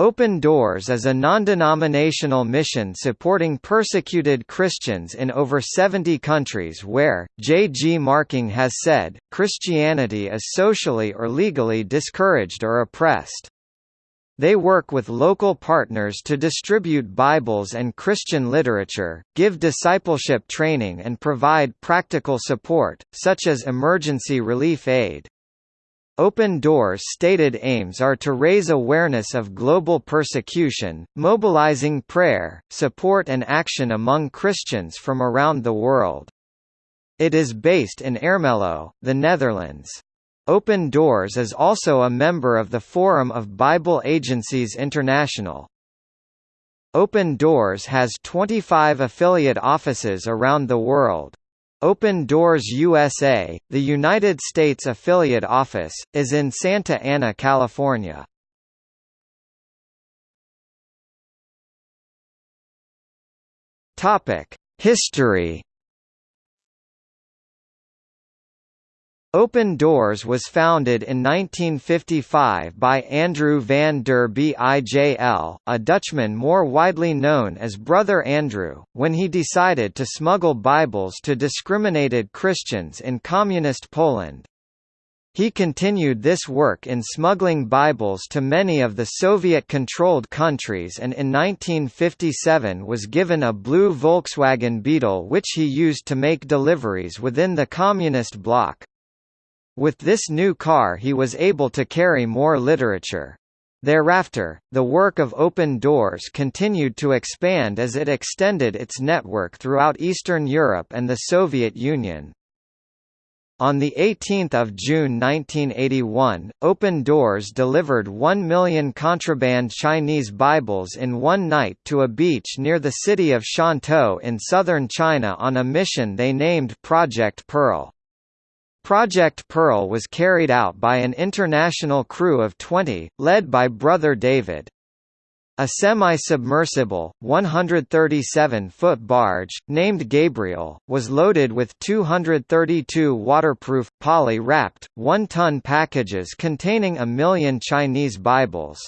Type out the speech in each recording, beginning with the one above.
Open Doors is a non-denominational mission supporting persecuted Christians in over 70 countries where, J. G. Marking has said, Christianity is socially or legally discouraged or oppressed. They work with local partners to distribute Bibles and Christian literature, give discipleship training and provide practical support, such as emergency relief aid. Open Doors' stated aims are to raise awareness of global persecution, mobilizing prayer, support and action among Christians from around the world. It is based in Ermelo, the Netherlands. Open Doors is also a member of the Forum of Bible Agencies International. Open Doors has 25 affiliate offices around the world. Open Doors USA, the United States affiliate office, is in Santa Ana, California. History Open Doors was founded in 1955 by Andrew van der Bijl, a Dutchman more widely known as Brother Andrew, when he decided to smuggle Bibles to discriminated Christians in Communist Poland. He continued this work in smuggling Bibles to many of the Soviet-controlled countries and in 1957 was given a blue Volkswagen Beetle which he used to make deliveries within the Communist bloc. With this new car he was able to carry more literature. Thereafter, the work of Open Doors continued to expand as it extended its network throughout Eastern Europe and the Soviet Union. On 18 June 1981, Open Doors delivered 1 million contraband Chinese Bibles in one night to a beach near the city of Shantou in southern China on a mission they named Project Pearl. Project Pearl was carried out by an international crew of 20, led by Brother David. A semi-submersible, 137-foot barge, named Gabriel, was loaded with 232 waterproof, poly-wrapped, one-ton packages containing a million Chinese Bibles.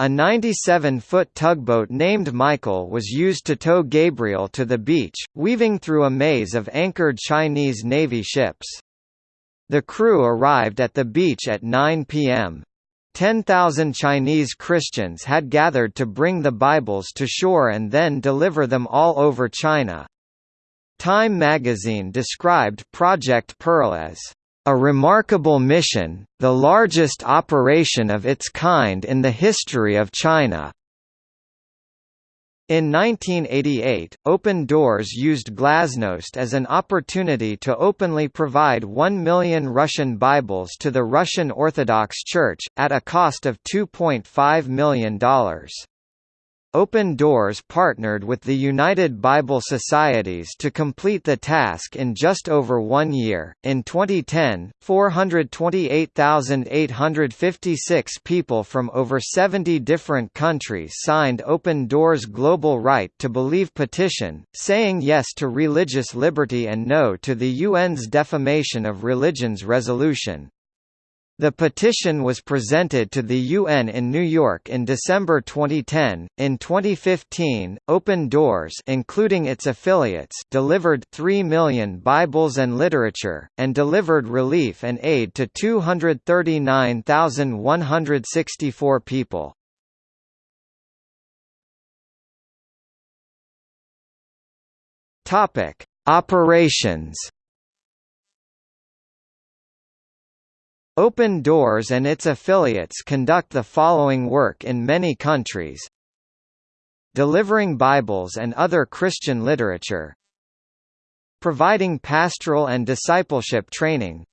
A 97-foot tugboat named Michael was used to tow Gabriel to the beach, weaving through a maze of anchored Chinese Navy ships. The crew arrived at the beach at 9 p.m. 10,000 Chinese Christians had gathered to bring the Bibles to shore and then deliver them all over China. Time magazine described Project Pearl as a remarkable mission, the largest operation of its kind in the history of China. In 1988, Open Doors used Glasnost as an opportunity to openly provide 1 million Russian Bibles to the Russian Orthodox Church, at a cost of $2.5 million. Open Doors partnered with the United Bible Societies to complete the task in just over one year. In 2010, 428,856 people from over 70 different countries signed Open Doors' Global Right to Believe petition, saying yes to religious liberty and no to the UN's Defamation of Religions resolution. The petition was presented to the UN in New York in December 2010. In 2015, Open Doors, including its affiliates, delivered 3 million Bibles and literature and delivered relief and aid to 239,164 people. Topic: Operations Open Doors and its affiliates conduct the following work in many countries. Delivering Bibles and other Christian literature. Providing pastoral and discipleship training.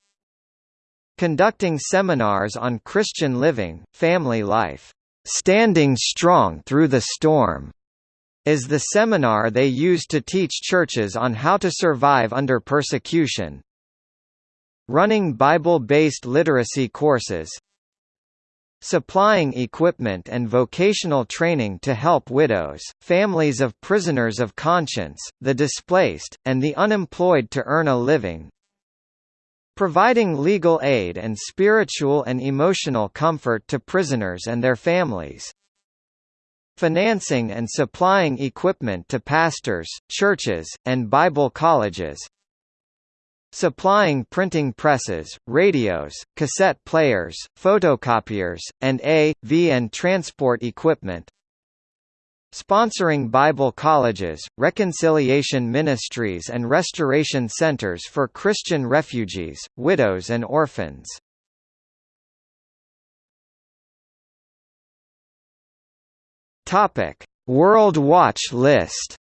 Conducting seminars on Christian living, family life. "'Standing Strong Through the Storm' is the seminar they use to teach churches on how to survive under persecution running Bible-based literacy courses supplying equipment and vocational training to help widows, families of prisoners of conscience, the displaced, and the unemployed to earn a living providing legal aid and spiritual and emotional comfort to prisoners and their families financing and supplying equipment to pastors, churches, and Bible colleges, supplying printing presses, radios, cassette players, photocopiers, and A.V. and transport equipment sponsoring Bible colleges, reconciliation ministries and restoration centers for Christian refugees, widows and orphans. World Watch List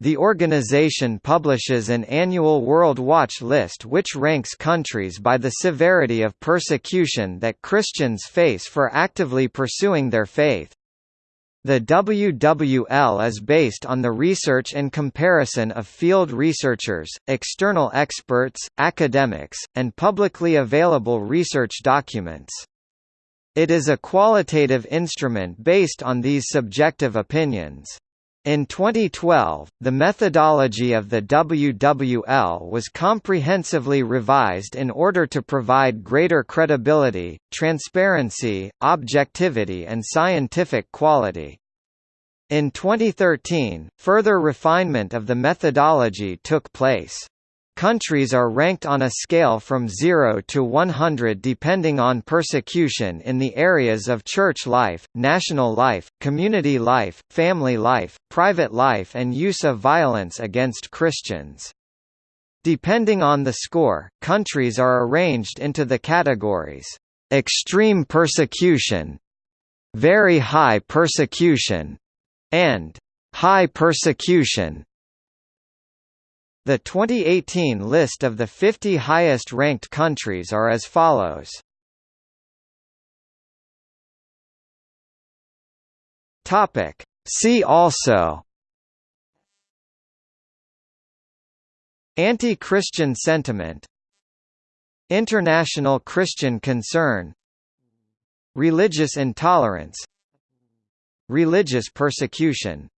The organization publishes an annual World Watch list which ranks countries by the severity of persecution that Christians face for actively pursuing their faith. The WWL is based on the research and comparison of field researchers, external experts, academics, and publicly available research documents. It is a qualitative instrument based on these subjective opinions. In 2012, the methodology of the WWL was comprehensively revised in order to provide greater credibility, transparency, objectivity and scientific quality. In 2013, further refinement of the methodology took place. Countries are ranked on a scale from 0 to 100 depending on persecution in the areas of church life, national life, community life, family life, private life and use of violence against Christians. Depending on the score, countries are arranged into the categories, "...extreme persecution", "...very high persecution", and "...high persecution". The 2018 list of the 50 highest-ranked countries are as follows. Topic. See also. Anti-Christian sentiment. International Christian concern. Religious intolerance. Religious persecution